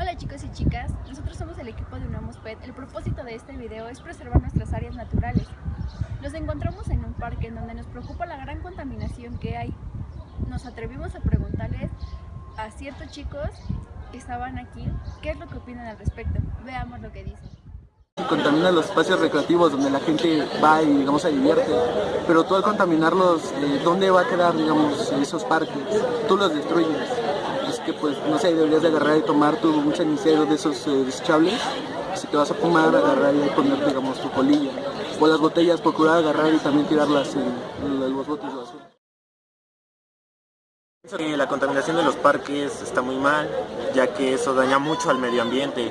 Hola chicos y chicas, nosotros somos el equipo de Unamos Pet. El propósito de este video es preservar nuestras áreas naturales. Nos encontramos en un parque en donde nos preocupa la gran contaminación que hay. Nos atrevimos a preguntarles a ciertos chicos que estaban aquí qué es lo que opinan al respecto. Veamos lo que dicen. Contamina los espacios recreativos donde la gente va y digamos se divierte, pero tú al contaminarlos, eh, ¿dónde va a quedar digamos esos parques? Tú los destruyes. Que pues no sé, deberías de agarrar y tomar tu, un cenicero de esos eh, desechables, si te vas a fumar, agarrar y poner digamos tu colilla. O las botellas, procurar agarrar y también tirarlas en los botes de basura. La contaminación de los parques está muy mal, ya que eso daña mucho al medio ambiente.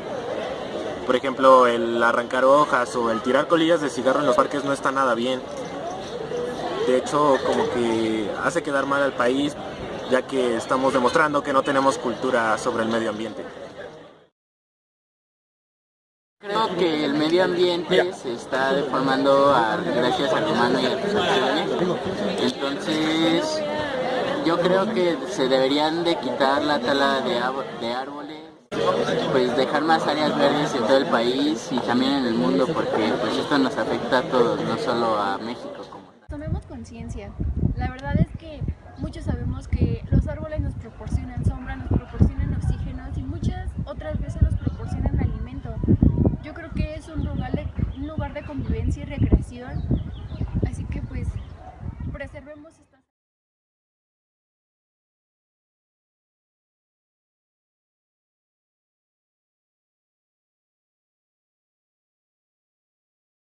Por ejemplo, el arrancar hojas o el tirar colillas de cigarro en los parques no está nada bien. De hecho, como que hace quedar mal al país, ya que estamos demostrando que no tenemos cultura sobre el medio ambiente. Creo que el medio ambiente se está deformando a- gracias al humano y a sus acciones. Entonces, yo creo que se deberían de quitar la tala de, árboles, pues dejar más áreas verdes en todo el país y también en el mundo, porque pues esto nos afecta a todos, no solo a México como. Tomemos conciencia. La verdad es que muchos sabemos